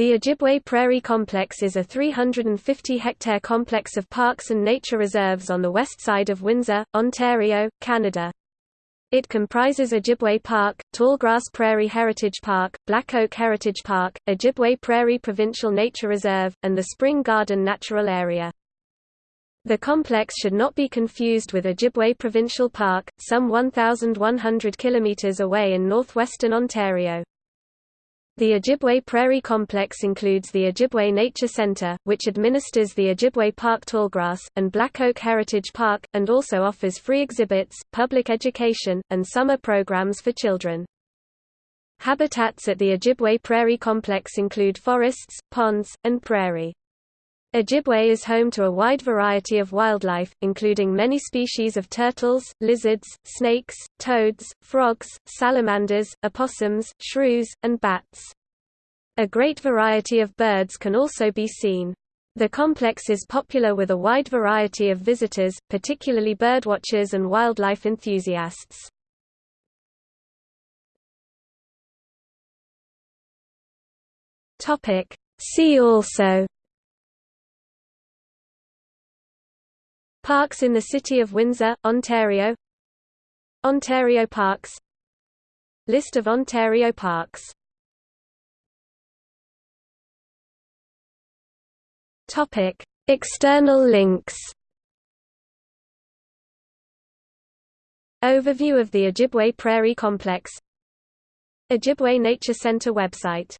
The Ojibway Prairie Complex is a 350-hectare complex of parks and nature reserves on the west side of Windsor, Ontario, Canada. It comprises Ojibway Park, Tallgrass Prairie Heritage Park, Black Oak Heritage Park, Ojibway Prairie Provincial Nature Reserve, and the Spring Garden Natural Area. The complex should not be confused with Ojibway Provincial Park, some 1,100 km away in northwestern Ontario. The Ojibway Prairie Complex includes the Ojibway Nature Center, which administers the Ojibway Park Tallgrass, and Black Oak Heritage Park, and also offers free exhibits, public education, and summer programs for children. Habitats at the Ojibway Prairie Complex include forests, ponds, and prairie. Ojibway is home to a wide variety of wildlife, including many species of turtles, lizards, snakes, toads, frogs, salamanders, opossums, shrews, and bats. A great variety of birds can also be seen. The complex is popular with a wide variety of visitors, particularly birdwatchers and wildlife enthusiasts. See also Parks in the City of Windsor, Ontario. Ontario Parks. List of Ontario parks. Topic: External links. Overview of the Ojibway Prairie Complex. Ojibway Nature Center website